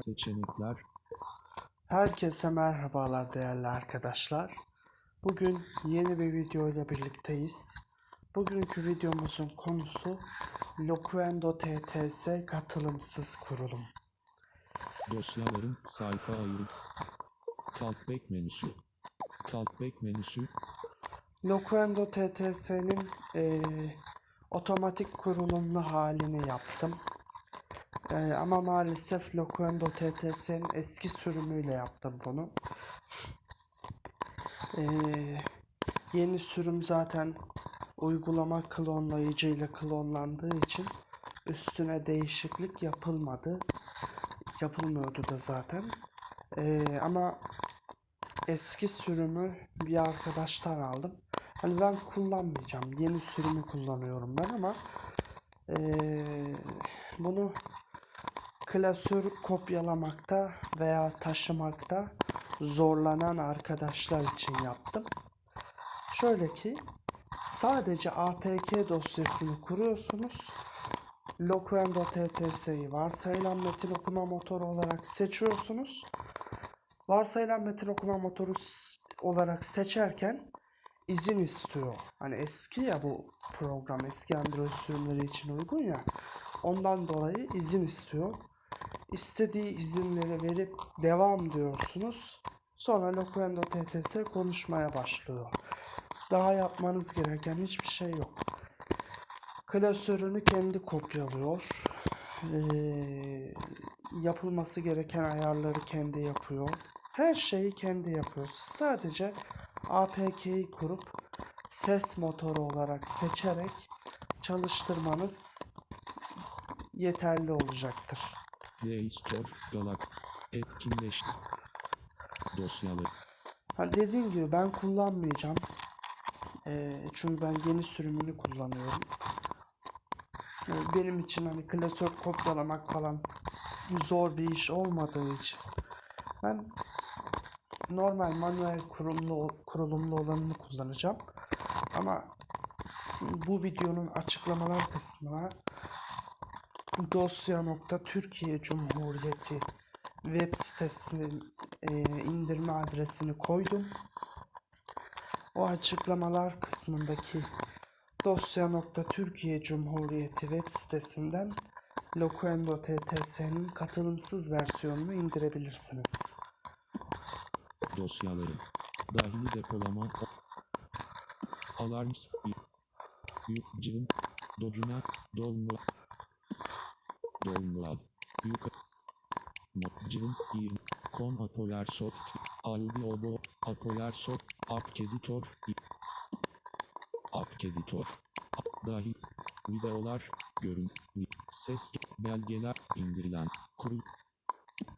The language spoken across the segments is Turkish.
Seçenekler. Herkese merhabalar değerli arkadaşlar. Bugün yeni bir video ile birlikteyiz. Bugünkü videomuzun konusu Locuendo TTS katılımsız kurulum. Dosyaların sayfa ayırı. Talkback menüsü. Talkback menüsü. Locuendo TTS'nin eee, otomatik kurulumlu halini yaptım. Eee, ama maalesef Locuendo TTS'nin eski sürümüyle yaptım bunu. Eee, yeni sürüm zaten uygulama klonlayıcı ile klonlandığı için üstüne değişiklik yapılmadı. Yapılmıyordu da zaten. Eee, ama eski sürümü bir arkadaştan aldım. Hani ben kullanmayacağım. Yeni sürümü kullanıyorum ben ama eee, bunu klasör kopyalamakta veya taşımakta zorlanan arkadaşlar için yaptım. Şöyle ki sadece APK dosyasını kuruyorsunuz. Locuendo TTS'yi varsayılan metin okuma motoru olarak seçiyorsunuz. Varsayılan metin okuma motoru olarak seçerken izin istiyor. Hani eski ya bu program eski Android sürümleri için uygun ya. Ondan dolayı izin istiyor. İstediği izinleri verip devam diyorsunuz. Sonra Locuendo TTS konuşmaya başlıyor. Daha yapmanız gereken hiçbir şey yok. Klasörünü kendi kopyalıyor. Ee, yapılması gereken ayarları kendi yapıyor. Her şeyi kendi yapıyor. Sadece APK'yi kurup ses motoru olarak seçerek çalıştırmanız yeterli olacaktır. Play Store. Galak. Etkinleş. Dosyalar. Ha dediğim gibi ben kullanmayacağım. Ee, çünkü ben yeni sürümünü kullanıyorum. Ee, benim için hani klasör kopyalamak falan zor bir iş olmadığı için ben normal manuel kurulumlu kurulumlu olanını kullanacağım. Ama bu videonun açıklamalar kısmına dosya.türkiye Cumhuriyeti web sitesinin e, indirme adresini koydum. O açıklamalar kısmındaki dosya.türkiye Cumhuriyeti web sitesinden Locuendo TTS'nin katılımsız versiyonunu indirebilirsiniz. Dosyaları. Dahili depolama. Alarms. Yukcığın. Docuna. Dolmu. Dolmuad. Yuka. Modcığın. İr. Kon Apolar Soft. Audiobo. Apolar Soft. App Editor. App Editor. Dahil. Videolar. Görün. Ses. Belgeler. indirilen. Kurul.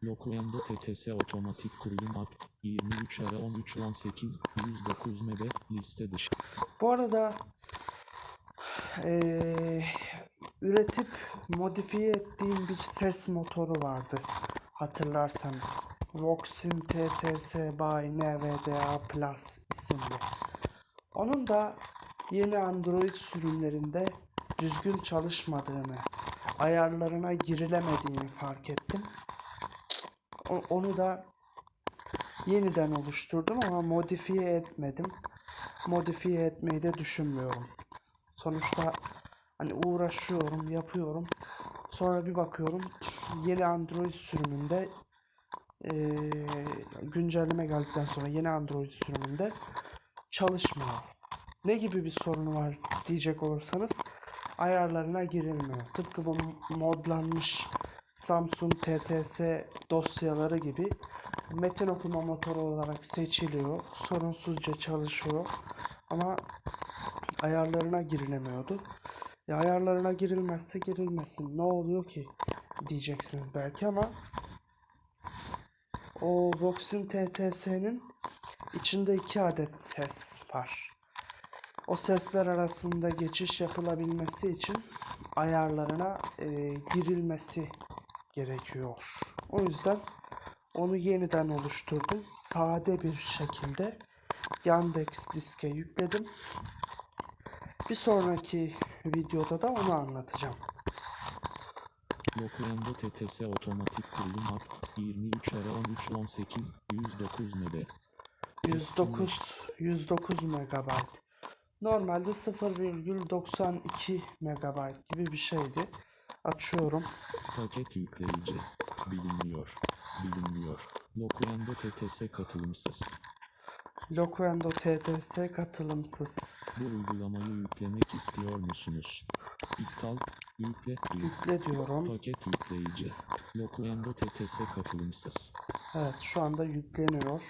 Locuendo TTS otomatik kurulum app 23 ara 13 18 109 MB liste dışı. Bu arada eee, üretip modifiye ettiğim bir ses motoru vardı. Hatırlarsanız. Voxin TTS by NVDA Plus isimli. Onun da yeni Android sürümlerinde düzgün çalışmadığını, ayarlarına girilemediğini fark ettim. Onu da yeniden oluşturdum ama modifiye etmedim. Modifiye etmeyi de düşünmüyorum. Sonuçta hani uğraşıyorum, yapıyorum. Sonra bir bakıyorum yeni Android sürümünde eee, güncelleme geldikten sonra yeni Android sürümünde çalışmıyor. Ne gibi bir sorunu var diyecek olursanız ayarlarına girilmiyor. Tıpkı bu modlanmış Samsung TTS dosyaları gibi metin okuma motoru olarak seçiliyor. Sorunsuzca çalışıyor. Ama ayarlarına girilemiyordu. Ya ayarlarına girilmezse girilmesin. Ne oluyor ki diyeceksiniz belki ama o Voxin TTS'nin içinde iki adet ses var. O sesler arasında geçiş yapılabilmesi için ayarlarına e, girilmesi gerekiyor. O yüzden onu yeniden oluşturdum. Sade bir şekilde Yandex diske yükledim. Bir sonraki videoda da onu anlatacağım. Locuendo TTS otomatik kurulum app 23 ara 13 18 109 MB. 109 109 megabayt. Normalde 0,92 megabayt gibi bir şeydi. Açıyorum. Paket yükleyici. Bilinmiyor. Bilinmiyor. Locuendo TTS katılımsız. Locuendo TTS katılımsız. Bu uygulamayı yüklemek istiyor musunuz? İptal. Yükle. Yük. Yükle diyorum. Paket yükleyici. Locuendo TTS katılımsız. Evet şu anda yükleniyor.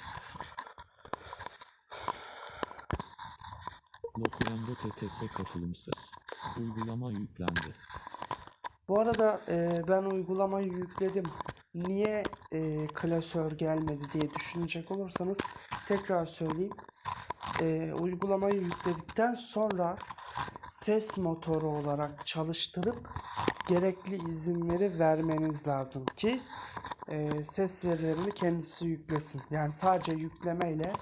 Locuendo TTS katılımsız. Uygulama yüklendi. Bu arada e, ben uygulamayı yükledim. Niye e, klasör gelmedi diye düşünecek olursanız tekrar söyleyeyim. E, uygulamayı yükledikten sonra ses motoru olarak çalıştırıp gerekli izinleri vermeniz lazım ki e, ses verilerini kendisi yüklesin. Yani sadece yüklemeyle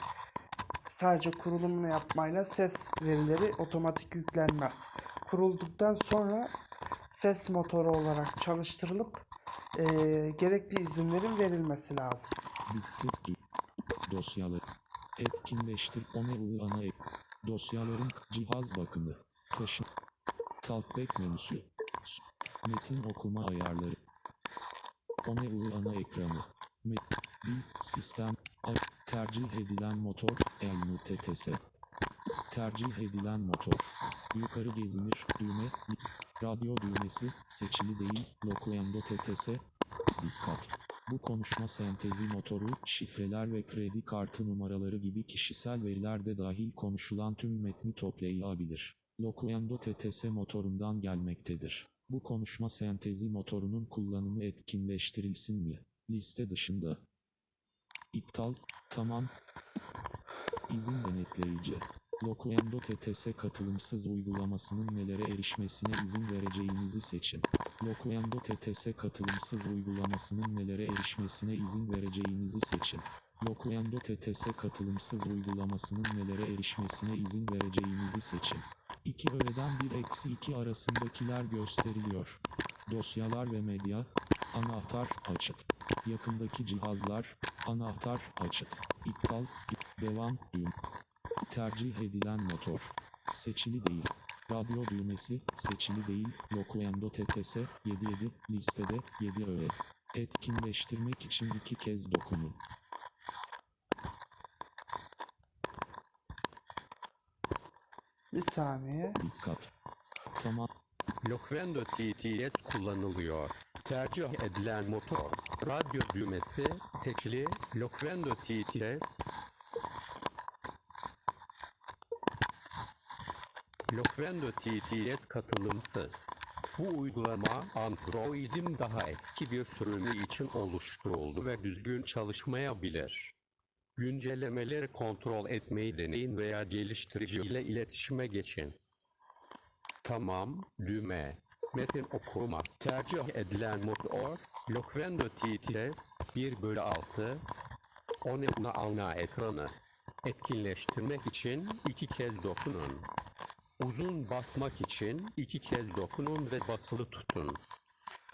sadece kurulumunu yapmayla ses verileri otomatik yüklenmez. Kurulduktan sonra ses motoru olarak çalıştırılıp eee, gerekli izinlerin verilmesi lazım. Dosyaları. Etkinleştir. One ana ek. Dosyaların cihaz bakımı. Taşı. Talkback menüsü. Metin okuma ayarları. One ana ekranı. Met. Dil. Sistem. Tercih edilen motor. Elnu TTS. Tercih edilen motor. Yukarı gezinir. Düğme. Radyo düğmesi. Seçili değil. Locuendo TTS. Dikkat. Bu konuşma sentezi motoru, şifreler ve kredi kartı numaraları gibi kişisel veriler de dahil konuşulan tüm metni toplayabilir. Locuendo TTS motorundan gelmektedir. Bu konuşma sentezi motorunun kullanımı etkinleştirilsin mi? Liste dışında. İptal, tamam. İzin denetleyici. Locuendo TTS katılımsız uygulamasının nelere erişmesine izin vereceğinizi seçin. Locuendo TTS katılımsız uygulamasının nelere erişmesine izin vereceğinizi seçin. Locuendo TTS katılımsız uygulamasının nelere erişmesine izin vereceğinizi seçin. İki öğeden 1 eksi 2 arasındakiler gösteriliyor. Dosyalar ve medya, anahtar açık. Yakındaki cihazlar, anahtar açık. İptal, devam, düğüm. Tercih edilen motor. Seçili değil. Radyo düğmesi, seçili değil, Locuendo TTS, 77, listede, 7 öğe. Etkinleştirmek için iki kez dokunun. Bir saniye. Dikkat. Tamam. Locuendo TTS kullanılıyor. Tercih edilen motor, radyo düğmesi, seçili, Locuendo TTS, Locuendo TTS katılımsız. Bu uygulama Android'in daha eski bir sürümü için oluşturuldu ve düzgün çalışmayabilir. Güncellemeleri kontrol etmeyi deneyin veya geliştirici ile iletişime geçin. Tamam, düğme. Metin okuma. Tercih edilen motor, Locuendo TTS 1 bölü 6. One ana ana ekranı. Etkinleştirmek için iki kez dokunun. Uzun basmak için iki kez dokunun ve basılı tutun.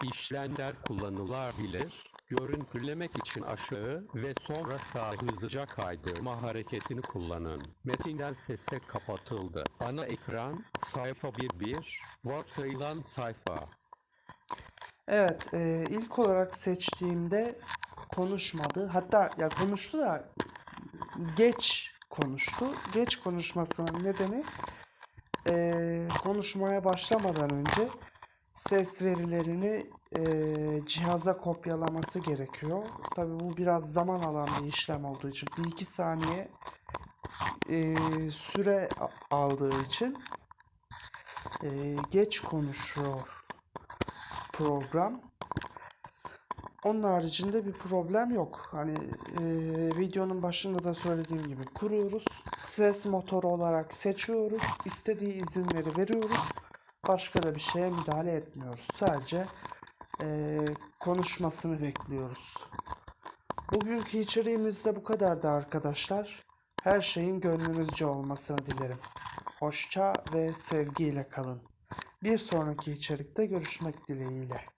İşlemler kullanılabilir. Görüntülemek için aşağı ve sonra sağa hızlıca kaydırma hareketini kullanın. Metinden sesle kapatıldı. Ana ekran, sayfa 1.1, varsayılan sayfa. Evet, e, ilk olarak seçtiğimde konuşmadı. Hatta ya konuştu da geç konuştu. Geç konuşmasının nedeni e, konuşmaya başlamadan önce ses verilerini e, cihaza kopyalaması gerekiyor. Tabii bu biraz zaman alan bir işlem olduğu için bir iki saniye e, süre aldığı için e, geç konuşuyor program. Onun haricinde bir problem yok. Hani e, videonun başında da söylediğim gibi kuruyoruz. Ses motoru olarak seçiyoruz. istediği izinleri veriyoruz. Başka da bir şeye müdahale etmiyoruz. Sadece e, konuşmasını bekliyoruz. Bugünkü içeriğimiz de bu kadardı arkadaşlar. Her şeyin gönlünüzce olmasını dilerim. Hoşça ve sevgiyle kalın. Bir sonraki içerikte görüşmek dileğiyle.